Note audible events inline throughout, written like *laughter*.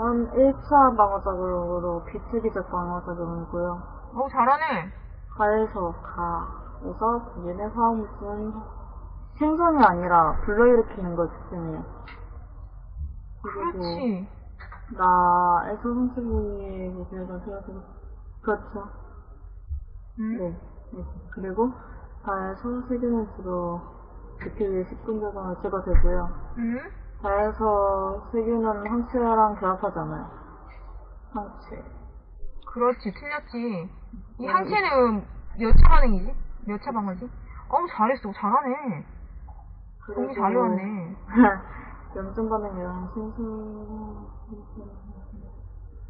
1차 방어 작용으로 비트기적 방어 작용이고요. 어, 잘하네. 가에서 가에서 본인의 화학물질은 생성이 아니라 불러일으키는 걸. 그리고 그렇지. 나에서 성질이 얘기해서 생각해서 그렇죠. 응? 네. 네. 그리고 다에서 세균으로 지키기 10분 정도 제거되고요. 응? 다에서 세균은 항체랑 결합하잖아요. 항체. 그렇지, 틀렸지. 이 음. 항체는 몇 차 반응이지? 몇 차 방어지? 어우, 잘했어. 잘하네. 공부 잘 외웠네. *laughs* 염증 반응이랑 신선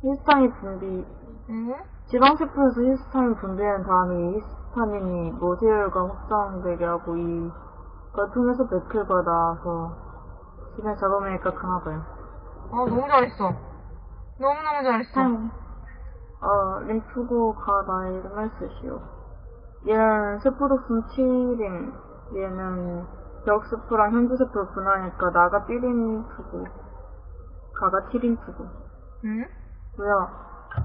히스타민 분비 응? 지방세포에서 히스타민 분비한 다음에 이 히스타민이 모세혈과 확장되게 하고 이 걸 통해서 맥힐과 나와서 지면 잡아내니까 강하고요. 어, 너무 잘했어. 너무너무 잘했어. 참, 어, 림프고 가 나의 이름을 쓰시오. 얘는 세포독성 7림, 얘는 벽세포랑 현주세포를 분하니까 나가 B림프고, 가가 T림프고. 응? 고요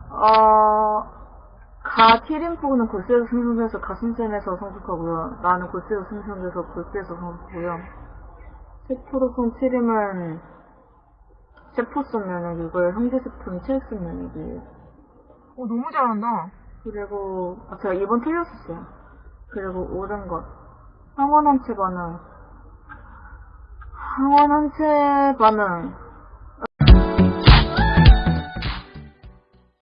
어, 가 T림프고는 골수에서 생성돼서 가슴샘에서 성숙하고요. 나는 골수에서 생성돼서 골수에서 성숙하고요. 세포독성 7림은 세포성 면역이고요. 형제세포는 체액성 면역이에요. 어, 너무 잘한다. 그리고 아, 제가 이번 틀렸었어요. 그리고 옳은 것. 항원항체 반응. 항원항체 반응.